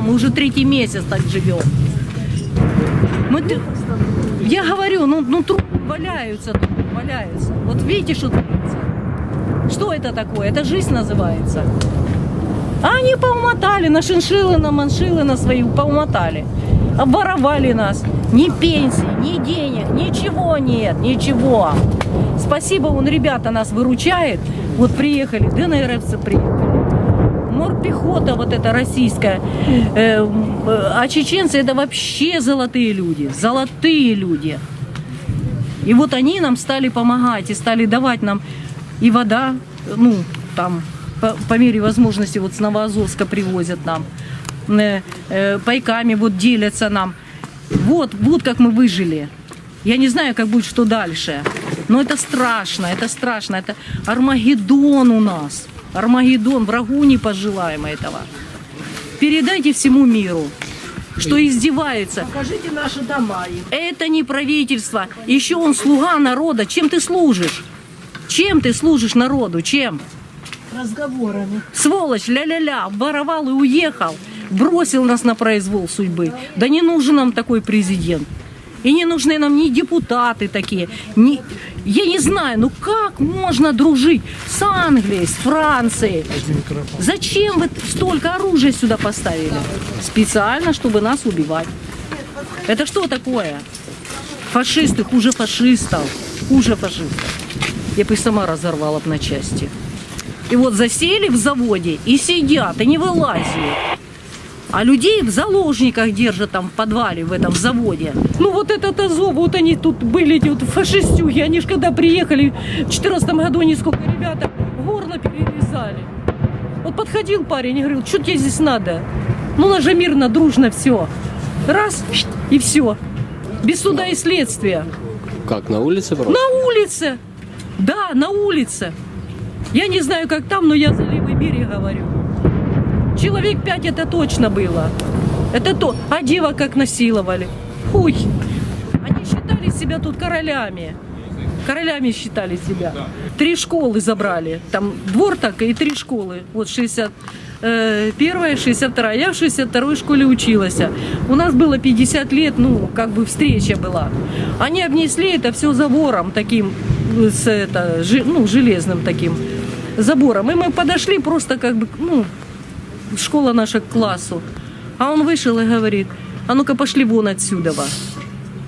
Мы уже третий месяц так живем. Мы, я говорю, ну, ну трупы валяются, трупы валяются. Вот видите, что творится? Что это такое? Это жизнь называется. А они поумотали, на шиншиллы, на маншиллы на свои поумотали. Обворовали нас. Ни пенсии, ни денег, ничего нет, ничего. Спасибо, он ребята нас выручает. Вот приехали, ДНРовцы приехали. Морпехота вот эта российская. Э, э, а чеченцы это вообще золотые люди. Золотые люди. И вот они нам стали помогать и стали давать нам и вода, ну, там, по, по мере возможности, вот с Новоазовска привозят нам, э, э, пайками вот делятся нам. Вот, вот как мы выжили. Я не знаю, как будет, что дальше. Но это страшно, это страшно. Это Армагеддон у нас. Армагеддон, врагу не пожелаем этого. Передайте всему миру, что издевается. Покажите наши дома. Это не правительство. Еще он слуга народа. Чем ты служишь? Чем ты служишь народу? Чем? Разговорами. Сволочь, ля-ля-ля, воровал и уехал. Бросил нас на произвол судьбы. Да не нужен нам такой президент. И не нужны нам ни депутаты такие. Ни... Я не знаю, ну как можно дружить с Англией, с Францией? Зачем вы столько оружия сюда поставили? Специально, чтобы нас убивать. Это что такое? Фашисты хуже фашистов. Хуже фашистов. Я бы сама разорвала б на части. И вот засели в заводе и сидят, и не вылазят. А людей в заложниках держат там в подвале в этом заводе. Ну вот этот Азов, вот они тут были, эти вот фашистюги. Они ж когда приехали в 14 году, они сколько ребята горло перерезали. Вот подходил парень и говорил, что тебе здесь надо? Ну, нас же мирно, дружно все. Раз, и все. Без суда и следствия. Как, на улице просто? На улице. Да, на улице. Я не знаю, как там, но я за левый берег говорю. Человек пять это точно было. Это то. А дева как насиловали. Хуй. Они считали себя тут королями. Королями считали себя. Три школы забрали. Там двор так и три школы. Вот 60 э, первая, 62 Я в 62 школе училась. У нас было 50 лет, ну, как бы встреча была. Они обнесли это все забором таким, с, это, ну, железным таким забором. И мы подошли просто как бы, ну, школа наша к классу. А он вышел и говорит, а ну-ка пошли вон отсюда.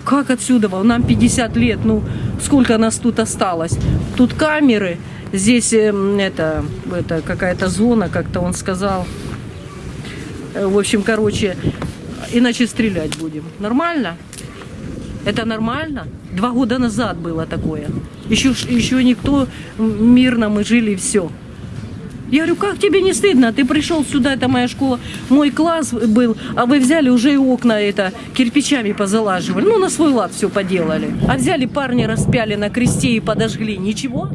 Как отсюда? Нам 50 лет, ну сколько нас тут осталось? Тут камеры, здесь эм, это, это какая-то зона, как-то он сказал. Э, В общем, короче, иначе стрелять будем. Нормально? Это нормально? Два года назад было такое. Еще, еще никто мирно мы жили все. Я говорю, как тебе не стыдно? Ты пришел сюда, это моя школа, мой класс был, а вы взяли уже и окна это кирпичами позалаживали. Ну, на свой лад все поделали. А взяли парни, распяли на кресте и подожгли. Ничего?